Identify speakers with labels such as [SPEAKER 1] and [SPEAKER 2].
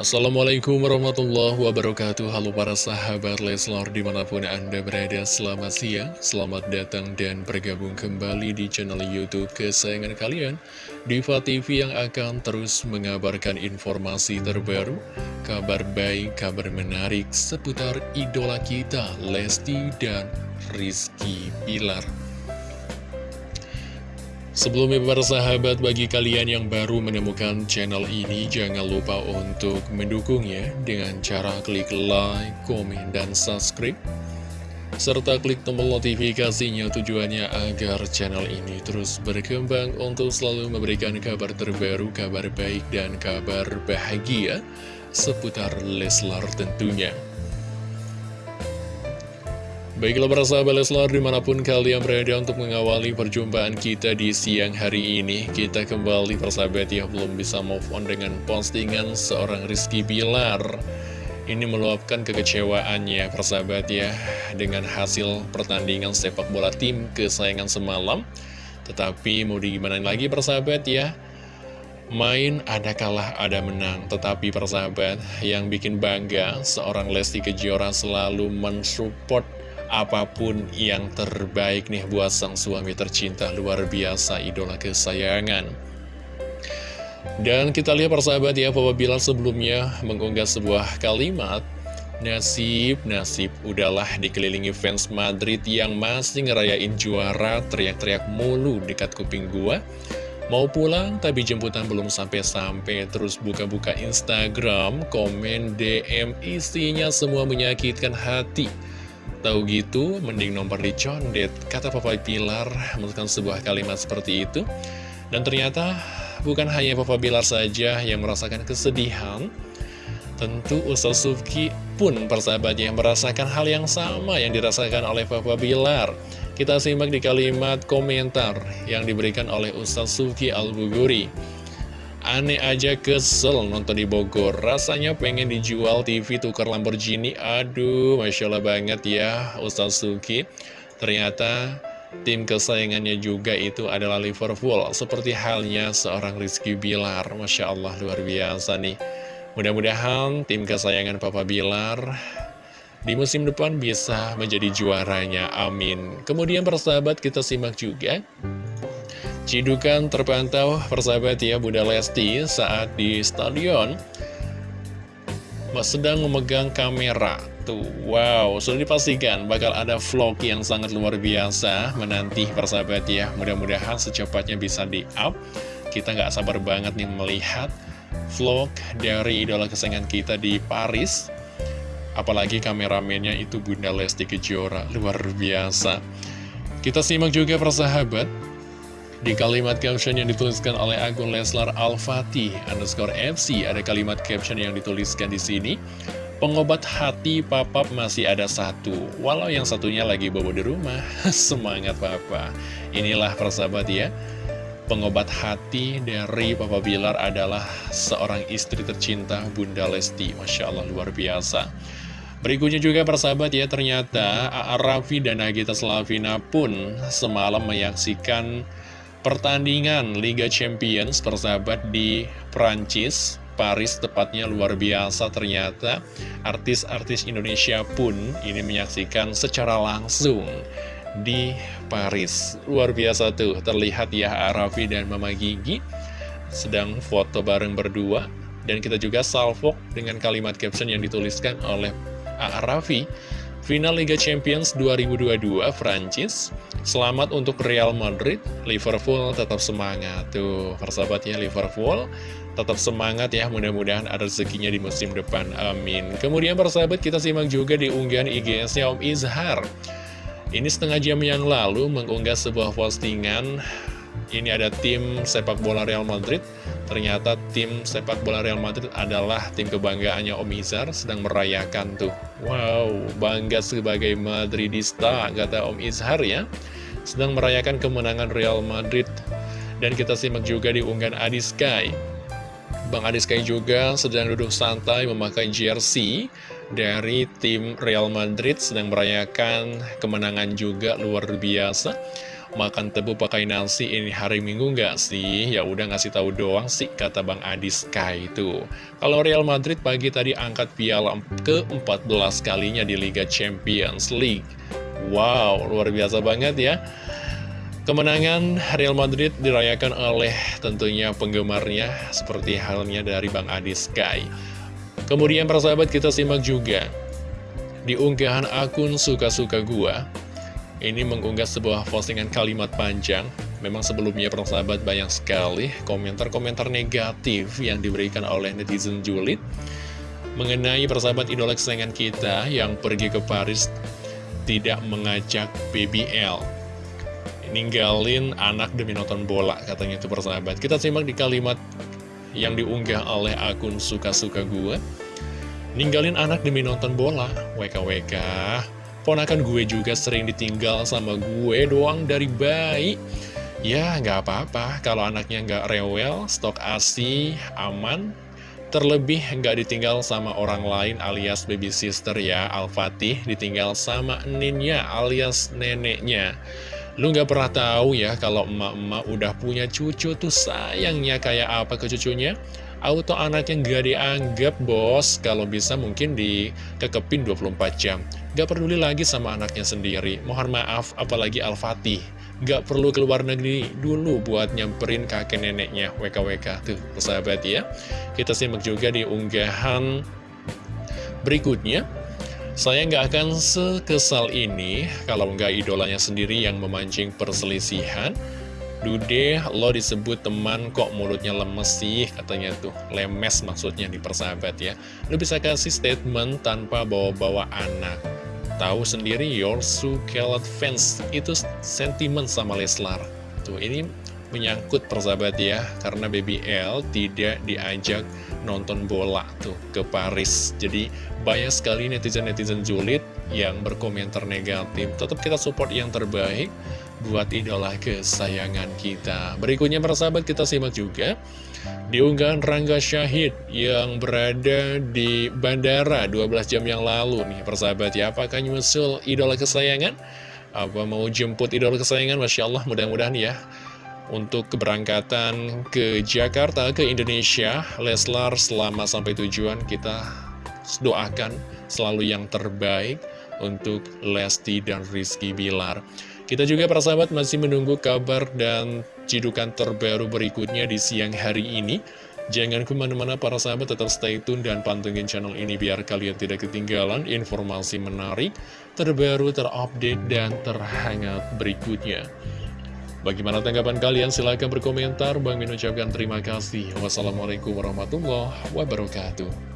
[SPEAKER 1] Assalamualaikum warahmatullahi wabarakatuh. Halo para sahabat Leslor di mana pun anda berada Selamat siang, selamat datang dan bergabung kembali di channel Youtube kesayangan kalian Diva TV yang akan terus mengabarkan informasi terbaru Kabar baik, kabar menarik seputar idola kita Lesti dan Rizky Pilar Sebelumnya para sahabat bagi kalian yang baru menemukan channel ini jangan lupa untuk mendukungnya dengan cara klik like, komen, dan subscribe serta klik tombol notifikasinya tujuannya agar channel ini terus berkembang untuk selalu memberikan kabar terbaru, kabar baik, dan kabar bahagia seputar Leslar tentunya. Baiklah para sahabat Leslar di mana pun kalian berada untuk mengawali perjumpaan kita di siang hari ini Kita kembali persahabat ya belum bisa move on dengan postingan seorang Rizky Bilar. Ini meluapkan kekecewaannya persahabat ya Dengan hasil pertandingan sepak bola tim kesayangan semalam. Tetapi mau digimana lagi persahabat ya? Main ada kalah ada menang. Tetapi persahabat yang bikin bangga Seorang Lesti Kejora selalu mensupport apa pun yang terbaik nih buat sang suami tercinta luar biasa idola kesayangan. Dan kita lihat persahabat ya, Papa Bilal sebelumnya mengunggah sebuah kalimat Nasib, nasib, udahlah dikelilingi fans Madrid yang masih ngerayain juara teriak-teriak mulu dekat kuping gua. Mau pulang tapi jemputan belum sampai-sampai. Terus buka-buka Instagram, komen, DM isinya semua menyakitkan hati Tahu gitu, mending nomor dicondet, kata Papa Pilar menurutkan sebuah kalimat seperti itu. Dan ternyata bukan hanya Papa Bilar saja yang merasakan kesedihan, tentu Ustaz Sufki pun persahabatnya yang merasakan hal yang sama yang dirasakan oleh Papa Bilar. Kita simak di kalimat komentar yang diberikan oleh Ustaz Sufki Al-Buguri. Aneh aja kesel nonton di Bogor. Rasanya pengen dijual TV tukar Lamborghini. Aduh, Masya Allah banget ya Ustaz Suki. Ternyata tim kesayangannya juga itu adalah Liverpool. Seperti halnya seorang Rizky Bilar. Masya Allah luar biasa nih. Mudah-mudahan tim kesayangan Papa Bilar di musim depan bisa menjadi juaranya, amin. Kemudian persahabat kita simak juga Cidukan terpantau persahabat ya Bunda Lesti saat di stadion. Sedang memegang kamera. Tuh, wow, sudah dipastikan bakal ada vlog yang sangat luar biasa menanti persahabat ya. Mudah-mudahan secepatnya bisa di-up. Kita nggak sabar banget nih melihat vlog dari idola kesayangan kita di Paris. Apalagi kameramennya itu Bunda Lesti Kejora, luar biasa. Kita simak juga persahabat di kalimat caption yang dituliskan oleh akun Leslar Al-Fatih underscore FC, ada kalimat caption yang dituliskan di sini. Pengobat hati papap masih ada satu, walau yang satunya lagi bawa di rumah. Semangat papa. Inilah persahabat ya. Pengobat hati dari Papa Bilar adalah seorang istri tercinta Bunda Lesti. Masya Allah luar biasa. Berikutnya juga persahabat ya, ternyata A.A. Raffi dan Nagita Slavina pun semalam menyaksikan Pertandingan Liga Champions persahabat di Prancis, Paris tepatnya luar biasa ternyata artis-artis Indonesia pun ini menyaksikan secara langsung di Paris. Luar biasa tuh, terlihat ya Arafi dan Mama Gigi sedang foto bareng berdua. Dan kita juga salvok dengan kalimat caption yang dituliskan oleh Arafi Final Liga Champions 2022 Prancis Selamat untuk Real Madrid. Liverpool tetap semangat. Tuh persahabatnya Liverpool Tetap semangat ya. Mudah-mudahan ada rezekinya di musim depan. Amin. Kemudian persahabat kita simak juga di unggahan IGS-nya Om Izhar. Ini setengah jam yang lalu mengunggah sebuah postingan Ini ada tim sepak bola Real Madrid Ternyata tim sepak bola Real Madrid adalah tim kebanggaannya Om Izar sedang merayakan tuh. Wow, bangga sebagai Madridista, kata Om Izhar ya. Sedang merayakan kemenangan Real Madrid. Dan kita simak juga di unggahan Adi Sky. Bang Adi Sky juga sedang duduk santai memakai jersey dari tim Real Madrid sedang merayakan kemenangan juga luar biasa. Makan tebu pakai nasi ini hari Minggu nggak sih? Ya udah ngasih tahu doang sih kata Bang Adi Sky itu. Kalau Real Madrid pagi tadi angkat piala ke-14 kalinya di Liga Champions League. Wow, luar biasa banget ya. Kemenangan Real Madrid dirayakan oleh tentunya penggemarnya seperti halnya dari Bang Adi Sky. Kemudian persahabat kita simak juga di unggahan akun suka-suka gua ini mengunggah sebuah postingan kalimat panjang. Memang sebelumnya persahabat banyak sekali komentar-komentar negatif yang diberikan oleh netizen julid Mengenai persahabat idola kesayangan kita yang pergi ke Paris tidak mengajak BBL Ninggalin anak demi nonton bola katanya itu persahabat. Kita simak di kalimat yang diunggah oleh akun suka-suka gue Ninggalin anak demi nonton bola. WKWK Ponakan gue juga sering ditinggal sama gue doang dari bayi. Ya nggak apa-apa. Kalau anaknya nggak rewel, stok ASI, aman. Terlebih nggak ditinggal sama orang lain alias baby sister ya Al-Fatih. Ditinggal sama ninnya alias neneknya. Lu nggak pernah tahu ya kalau emak-emak udah punya cucu tuh sayangnya kayak apa ke cucunya Auto anaknya nggak dianggap bos. Kalau bisa mungkin dikekepin 24 jam. Gak peduli lagi sama anaknya sendiri. Mohon maaf apalagi Al-Fatih. Gak perlu keluar negeri dulu buat nyamperin kakek neneknya. WKWK Tuh persahabat ya. Kita simak juga di unggahan berikutnya. Saya nggak akan sekesal ini kalau nggak idolanya sendiri yang memancing perselisihan Dude, lo disebut teman kok mulutnya lemes sih? Katanya tuh Lemes maksudnya di persahabat ya. Lo bisa kasih statement tanpa bawa-bawa anak. Tahu sendiri your called fans Itu sentimen sama Leslar. Tuh ini menyangkut persahabat ya Karena BBL tidak diajak nonton bola tuh ke Paris Jadi banyak sekali netizen-netizen julid yang berkomentar negatif Tetap kita support yang terbaik buat idola kesayangan kita. Berikutnya persahabat kita simak juga diunggahan Rangga Syahid yang berada di bandara 12 jam yang lalu nih persahabat ya. Apakah nyusul idola kesayangan? Apa mau jemput idola kesayangan? Masya Allah mudah-mudahan ya. Untuk keberangkatan ke Jakarta, ke Indonesia, Leslar selama sampai tujuan kita doakan selalu yang terbaik untuk Lesti dan Rizky Bilar. Kita juga para sahabat masih menunggu kabar dan cidukan terbaru berikutnya di siang hari ini. Jangan ke mana-mana para sahabat tetap stay tune dan pantengin channel ini biar kalian tidak ketinggalan informasi menarik, terbaru, terupdate, dan terhangat berikutnya. Bagaimana tanggapan kalian? Silahkan berkomentar. Bang Min ucapkan terima kasih. Wassalamualaikum warahmatullahi wabarakatuh.